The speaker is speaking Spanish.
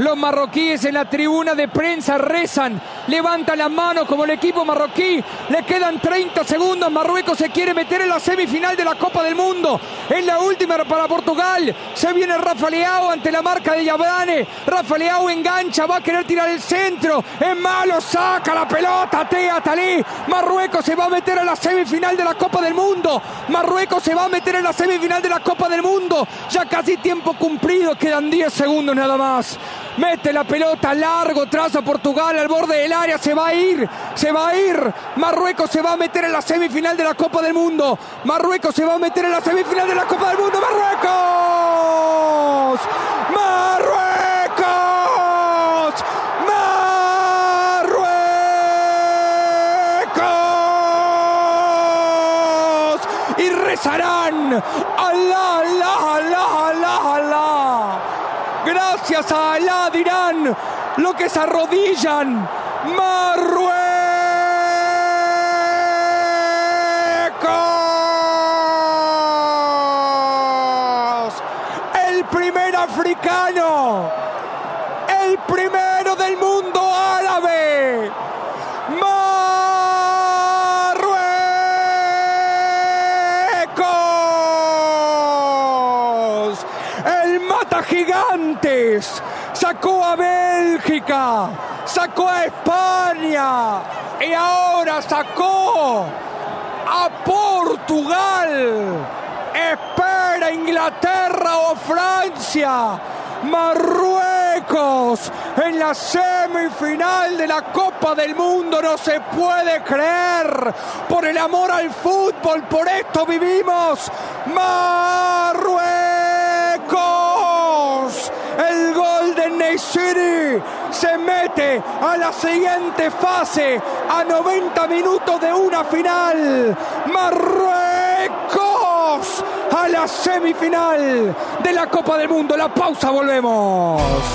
Los marroquíes en la tribuna de prensa rezan, levantan la mano como el equipo marroquí. Le quedan 30 segundos. Marruecos se quiere meter en la semifinal de la Copa del Mundo. En la última para Portugal. Se viene Rafa Leao ante la marca de Yabrane. Rafa Leao engancha, va a querer tirar el centro. Es malo, saca la pelota. Tea Talí. Marruecos se va a meter en la semifinal de la Copa del Mundo. Marruecos se va a meter en la semifinal de la Copa del Mundo. Ya casi tiempo cumplido. Quedan 10 segundos nada más. Mete la pelota largo, traza Portugal al borde del área, se va a ir, se va a ir. Marruecos se va a meter en la semifinal de la Copa del Mundo. Marruecos se va a meter en la semifinal de la Copa del Mundo. Marruecos. Marruecos. Marruecos. Y rezarán. Alá, alá, alá. Gracias a Alá dirán lo que se arrodillan. Marruecos. El primer africano. El primero del mundo árabe. Marruecos. Gigantes. Sacó a Bélgica. Sacó a España. Y ahora sacó a Portugal. Espera Inglaterra o Francia. Marruecos en la semifinal de la Copa del Mundo. No se puede creer. Por el amor al fútbol, por esto vivimos. Marruecos. Se mete a la siguiente fase a 90 minutos de una final. Marruecos a la semifinal de la Copa del Mundo. La pausa, volvemos.